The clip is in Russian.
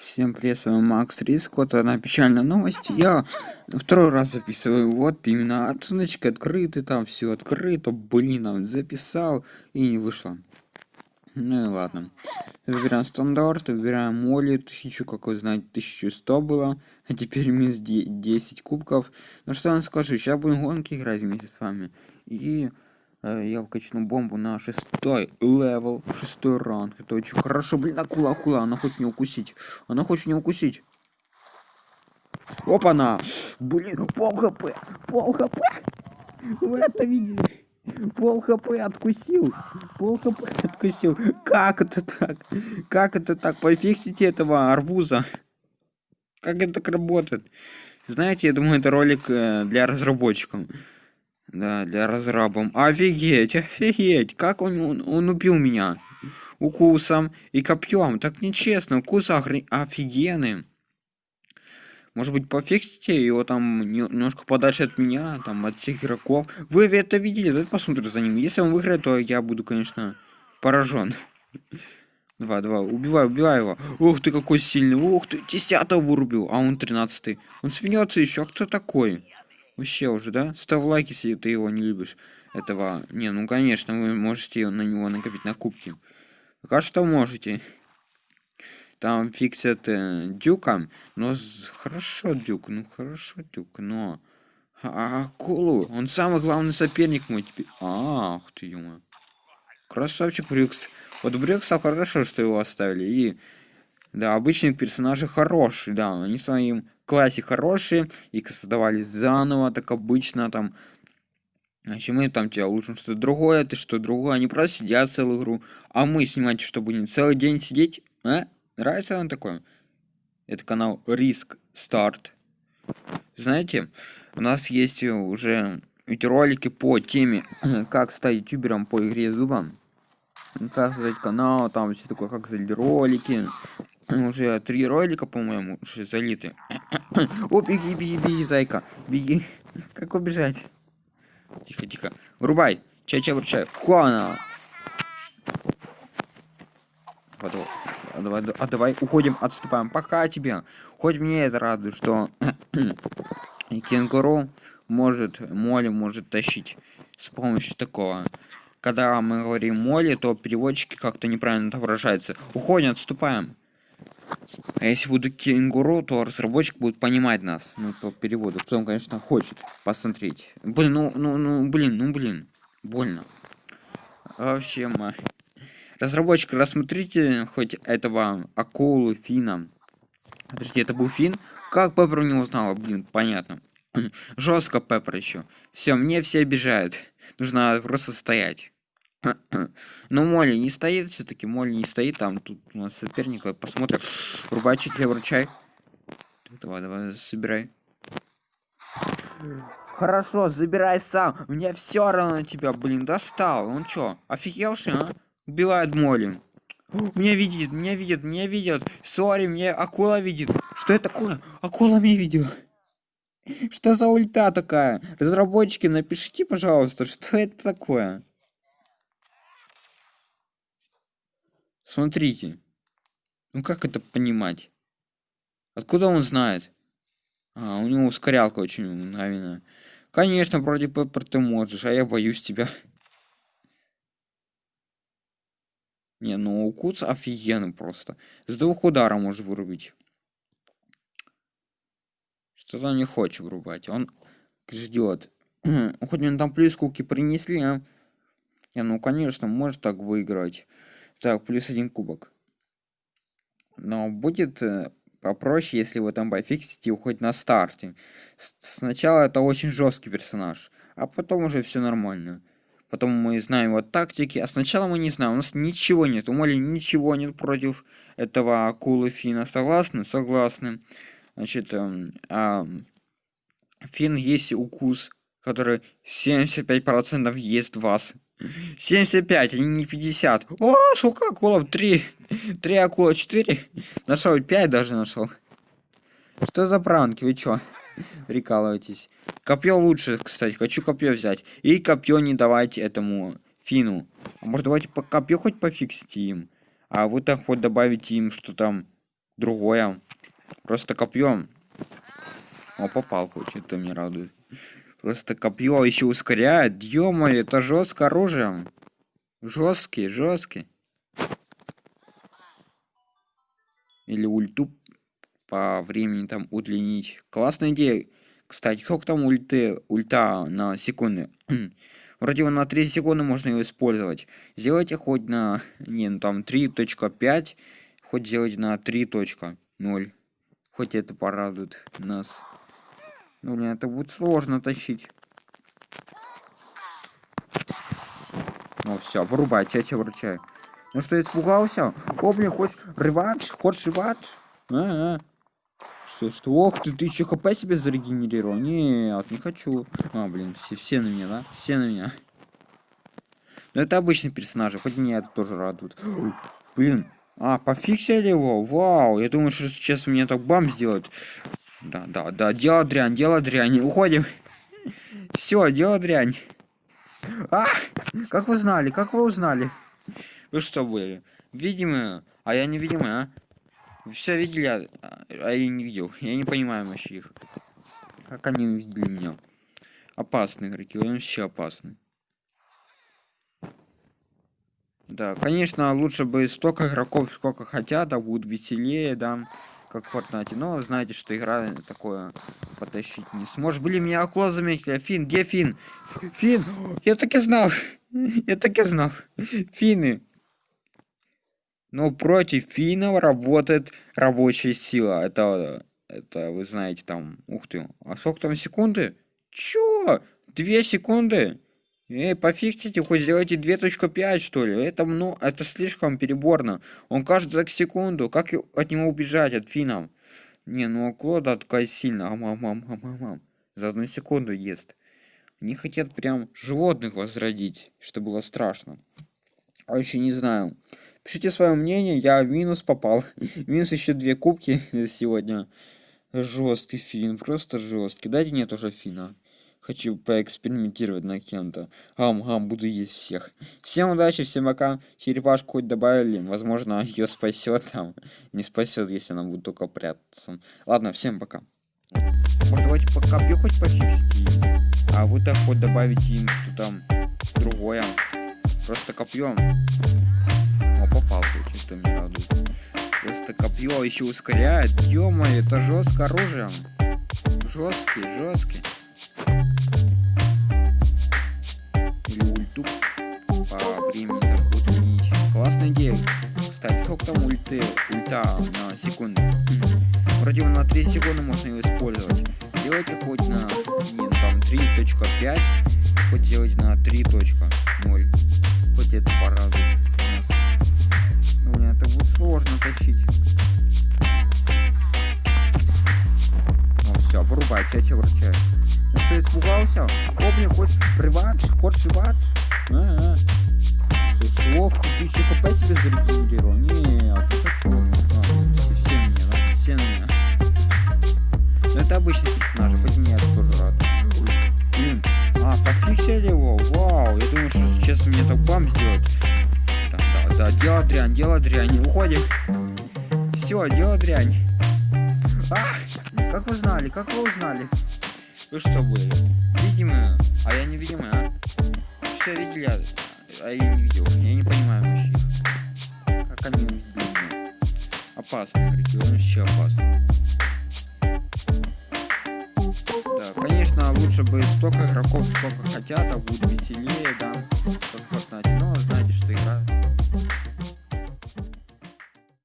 Всем привет, с вами Макс Риск. Вот одна печальная новость. Я второй раз записываю. Вот именно оценочка открыты, там все открыто. Блин, а записал и не вышло. Ну и ладно. Выбираем стандарт, выбираем моли. Тысячу, как вы знаете, 1100 было. А теперь минус 10 кубков. Ну что я скажу, сейчас будем гонки играть вместе с вами. И я вкачну бомбу на шестой level, шестой ранг. Это очень хорошо. Блин, акула, акула, она хочет меня укусить. Она хочет не укусить. Опа-на! Блин, пол хп, пол хп. Вы это видели? Пол хп откусил. Пол хп откусил. Как это так? Как это так? Пофиксите этого арбуза. Как это так работает? Знаете, я думаю, это ролик э, для разработчиков. Да, для разрабом. Офигеть, офигеть. Как он, он, он убил меня? Укусом и копьем. Так нечестно. Укус офигенный. Может быть, пофиксите его там немножко подальше от меня, там, от всех игроков. Вы это видели? Давайте посмотрим за ним. Если он выиграет, то я буду, конечно, поражен. Два, два. Убивай, убивай его. Ух ты, какой сильный. Ух ты, десятого вырубил. А он тринадцатый. Он смеется еще. Кто такой? Вообще уже, да? Ставь лайк, если ты его не любишь. Этого... Не, ну конечно, вы можете на него накопить на кубки. Пока что можете. Там фиксят э, дюка. Но хорошо, дюк. Ну хорошо, дюк, но... А, акулу. Он самый главный соперник мой теперь. Ах ты, ё Красавчик Брюкс. Вот Брюкса хорошо, что его оставили. И... Да, обычные персонажи хорошие, да. Они своим классе хорошие, их создавали заново, так обычно там. Значит, мы там тебя улучшим что-то другое, ты что другое, они просто сидят целую игру. А мы снимать, что будем целый день сидеть? А? Нравится вам такое? Это канал Риск Старт. Знаете, у нас есть уже видеоролики по теме, как стать ютубером по игре зубам. Как создать канал, там все такое, как создать ролики, уже три ролика, по-моему, уже залиты. О, беги, беги, беги, зайка. Беги. Как убежать? Тихо, тихо. Врубай. Чай-чай вручай. Хуана. А давай, а давай уходим, отступаем. Пока тебе. Хоть мне это радует, что кенгуру может, моли может тащить с помощью такого. Когда мы говорим моли, то переводчики как-то неправильно отображаются. Уходим, отступаем. А если буду кенгуру, то разработчик будет понимать нас, ну, по переводу. Кто он, конечно, хочет посмотреть. Блин, ну, ну, ну, блин, ну, блин. Больно. Вообще, ма. Разработчик, рассмотрите хоть этого акулы, фина. Подожди, это был фин? Как Пеппер не узнала? Блин, понятно. Жестко Пеппер еще. Все, мне все обижают. Нужно просто стоять. Ну, Молли не стоит все-таки. Молли не стоит. Там тут у нас соперник. Посмотрим. Рубачик я вручай. Давай, давай, собирай. Хорошо, забирай сам. Мне все равно тебя, блин, достал. Он чё, офигевший, а? Убивает Молли. Меня видит, меня видит, меня видит. Сори, мне акула видит. Что это такое? Акула меня видела. Что за ульта такая? Разработчики, напишите, пожалуйста, что это такое? Смотрите. Ну как это понимать? Откуда он знает? А, у него ускорялка очень мгновенная. Конечно, вроде Пеппер ты можешь, а я боюсь тебя. Не, ну укус офигенно просто. С двух ударов может вырубить. Что-то не хочет врубать. Он ждет. Хоть мне там плюс куки принесли, а? Не, ну конечно, может так выиграть. Так, плюс один кубок. Но будет э, попроще, если вы там пофиксите уходить на старте. С сначала это очень жесткий персонаж, а потом уже все нормально. Потом мы знаем его тактики, а сначала мы не знаем, у нас ничего нет, у Моли ничего нет против этого акулы Фина. Согласны? Согласны. Значит, э, э, Фин есть укус, который 75% ест вас. 75, а не 50. О, сколько акулов? 3. 3 акула, 4. Нашел 5 даже нашел. Что за пранки? Вы чё? Прикалываетесь. Копье лучше, кстати. Хочу копье взять. И копье не давайте этому фину. А может давайте по копье хоть пофиксите им. А вы так хоть добавите им, что там другое. Просто копьем. О, попал хоть, это меня радует. Просто копье еще ускоряет. ё это жестко оружие. Жесткий, жесткий. Или ульту по времени там удлинить. Классная идея. Кстати, сколько там ульты, ульта на секунды? Вроде на 3 секунды можно его использовать. Сделайте хоть на... Не, ну там 3.5, хоть сделайте на 3.0. Хоть это порадует нас. Ну, блин, это будет сложно тащить. Ну все, вырубать, я тебя вручаю. Ну что, испугался? О, блин, хочешь реванш? Хочешь реванш? А, -а. Что, что? Ох ты, ты еще хп себе зарегенерировал? Нет, не хочу. А, блин, все, все на меня, да? Все на меня. Но это обычный персонаж, хоть меня это тоже радует. Блин, а, пофиксили его? Вау, я думаю, что сейчас мне так бам сделают. Да, да, да, дело дрянь, дело дрянь. Уходим. Все, дело дрянь. А, как вы знали, как вы узнали? Вы что были? Видимые? А я невидимый, а? Все видели, а, а я не видел. Я не понимаю вообще их. Как они увидели меня? Опасные игроки, он вообще опасный. Да, конечно, лучше бы столько игроков, сколько хотят, да будет веселее, да, как в Fortnite. Но знаете, что игра такое потащить не сможешь. Были меня около заметили. Фин, где Фин? Фин, я так и знал. Я так и знал. Финны. Но против финнов работает рабочая сила. Это, это вы знаете там, ух ты. А сколько там секунды? Чё? Две секунды? Эй, пофиксите, хоть сделайте 2.5, что ли. Это, ну, это слишком переборно. Он каждую так секунду. Как от него убежать, от финнов? Не, ну, Клода такая сильная. Ам, ам, ам, ам, ам, ам. За одну секунду ест. Они хотят прям животных возродить, что было страшно. А еще не знаю. Пишите свое мнение, я в минус попал. минус еще две кубки сегодня. Жесткий фильм, просто жесткий. Дайте мне тоже фина. Хочу поэкспериментировать на кем-то. Ам-ам, буду есть всех. Всем удачи, всем пока. Черепашку хоть добавили. Возможно, ее спасет там. Не спасет, если она будет только прятаться. Ладно, всем пока. Может, давайте по копью хоть пофиксите. А вы так хоть добавите им что там другое. Просто копьем. О, попал это меня радует. Просто копье еще ускоряет. ё это жестко оружием. Жесткий, жесткий. По времени там удлинить. Классная идея. Кстати, сколько там ульты, ульта на секунду? Вроде на 3 секунды можно его использовать. Делайте хоть на не, ну, там 3.5, хоть делайте на 3.0. Хоть это порадует нас. Ну, это будет сложно тащить. Ну все, вырубай, тебя вручаю. Ну что, испугался? Помни, хочешь реванш? Хочешь реванш? А -а -а. Ох, ты еще хп себе зарегенерировал? Нет, не хочу. А, все, все меня, да? Все меня. Но это обычный персонаж, хоть это тоже рад. Блин, а, пофиксили его? Вау, я думаю, что сейчас мне так бам сделать. Да, да, да, дело дрянь, дело дрянь, уходим. Все, дело дрянь. А, как вы знали, как вы узнали? Вы что были? Видимо, а я не видимо, а? Все видели, а? я не видел. Я не понимаю вообще. Как они блин, опасны, регион вообще опасный. Да, конечно, лучше бы столько игроков, сколько хотят, а будет веселее, да, как Fortnite.